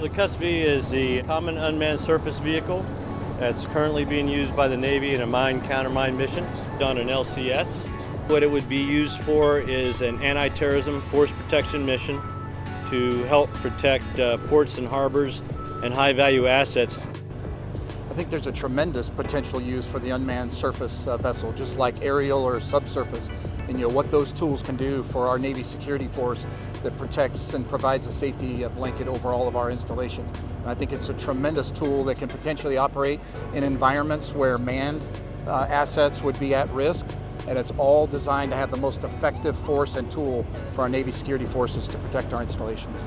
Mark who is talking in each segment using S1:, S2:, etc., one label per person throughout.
S1: The CUSV is the common unmanned surface vehicle that's currently being used by the Navy in a mine countermine mission on an LCS. What it would be used for is an anti-terrorism force protection mission to help protect uh, ports and harbors and high-value assets.
S2: I think there's a tremendous potential use for the unmanned surface uh, vessel, just like aerial or subsurface. And you know what those tools can do for our Navy security force that protects and provides a safety uh, blanket over all of our installations. And I think it's a tremendous tool that can potentially operate in environments where manned uh, assets would be at risk and it's all designed to have the most effective force and tool for our Navy security forces to protect our installations.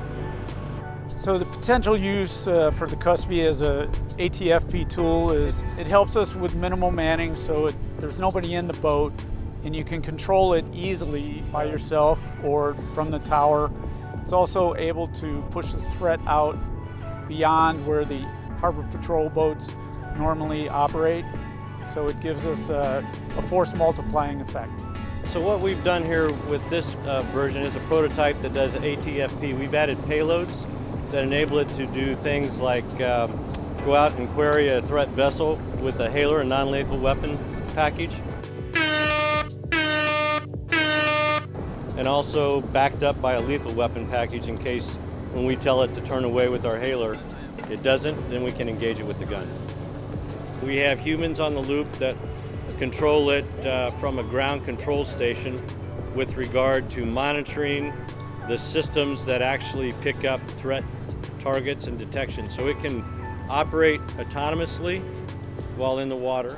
S3: So the potential use uh, for the CUSV as a ATFP tool is it helps us with minimal manning so it, there's nobody in the boat and you can control it easily by yourself or from the tower. It's also able to push the threat out beyond where the harbor patrol boats normally operate. So it gives us a, a force multiplying effect.
S1: So what we've done here with this uh, version is a prototype that does ATFP. We've added payloads that enable it to do things like um, go out and query a threat vessel with a hailer, and non-lethal weapon package. And also backed up by a lethal weapon package in case when we tell it to turn away with our hailer, it doesn't, then we can engage it with the gun. We have humans on the loop that control it uh, from a ground control station with regard to monitoring the systems that actually pick up threat targets and detection. So it can operate autonomously while in the water.